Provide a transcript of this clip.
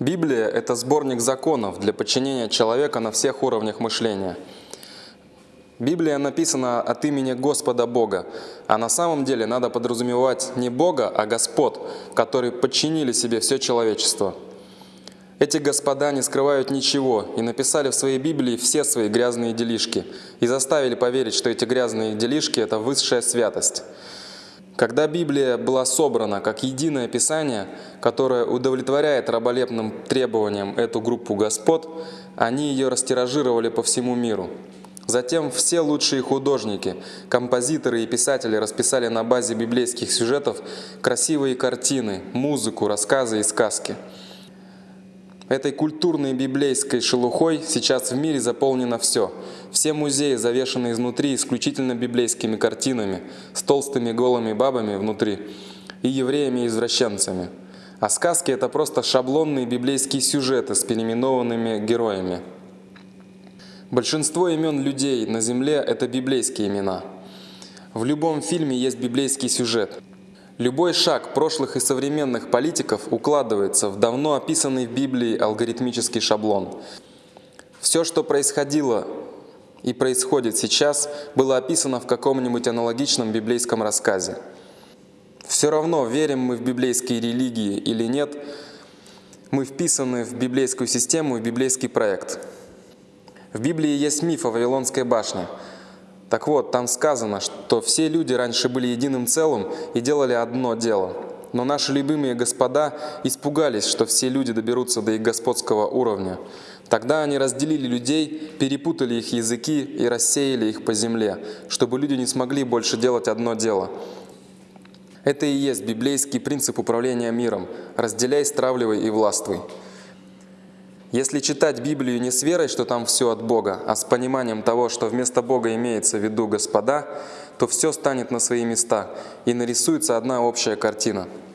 Библия – это сборник законов для подчинения человека на всех уровнях мышления. Библия написана от имени Господа Бога, а на самом деле надо подразумевать не Бога, а Господ, которые подчинили себе все человечество. Эти господа не скрывают ничего и написали в своей Библии все свои грязные делишки и заставили поверить, что эти грязные делишки – это высшая святость. Когда Библия была собрана как единое Писание, которое удовлетворяет раболепным требованиям эту группу господ, они ее растиражировали по всему миру. Затем все лучшие художники, композиторы и писатели расписали на базе библейских сюжетов красивые картины, музыку, рассказы и сказки – Этой культурной библейской шелухой сейчас в мире заполнено все. Все музеи завешаны изнутри исключительно библейскими картинами, с толстыми голыми бабами внутри и евреями-извращенцами. А сказки — это просто шаблонные библейские сюжеты с переименованными героями. Большинство имен людей на земле — это библейские имена. В любом фильме есть библейский сюжет — Любой шаг прошлых и современных политиков укладывается в давно описанный в Библии алгоритмический шаблон. Все, что происходило и происходит сейчас, было описано в каком-нибудь аналогичном библейском рассказе. Все равно, верим мы в библейские религии или нет, мы вписаны в библейскую систему и библейский проект. В Библии есть миф о Вавилонской башне – так вот, там сказано, что все люди раньше были единым целым и делали одно дело. Но наши любимые господа испугались, что все люди доберутся до их господского уровня. Тогда они разделили людей, перепутали их языки и рассеяли их по земле, чтобы люди не смогли больше делать одно дело. Это и есть библейский принцип управления миром – разделяй, стравливай и властвуй. Если читать Библию не с верой, что там все от Бога, а с пониманием того, что вместо Бога имеется в виду Господа, то все станет на свои места и нарисуется одна общая картина –